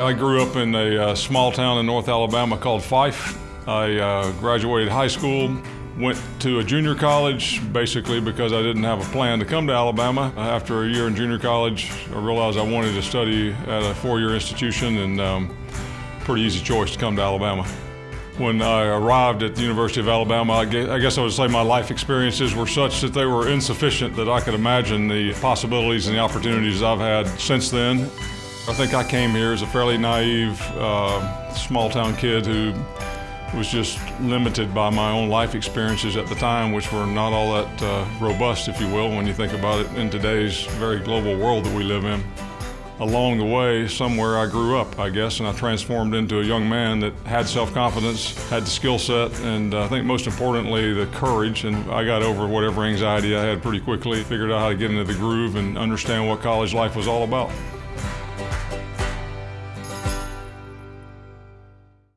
I grew up in a uh, small town in North Alabama called Fyffe. I uh, graduated high school, went to a junior college basically because I didn't have a plan to come to Alabama. After a year in junior college, I realized I wanted to study at a four-year institution and um, pretty easy choice to come to Alabama. When I arrived at the University of Alabama, I guess I would say my life experiences were such that they were insufficient that I could imagine the possibilities and the opportunities I've had since then. I think I came here as a fairly naive, uh, small town kid who was just limited by my own life experiences at the time, which were not all that uh, robust, if you will, when you think about it in today's very global world that we live in. Along the way, somewhere I grew up, I guess, and I transformed into a young man that had self-confidence, had the skill set, and uh, I think most importantly, the courage. And I got over whatever anxiety I had pretty quickly, figured out how to get into the groove and understand what college life was all about.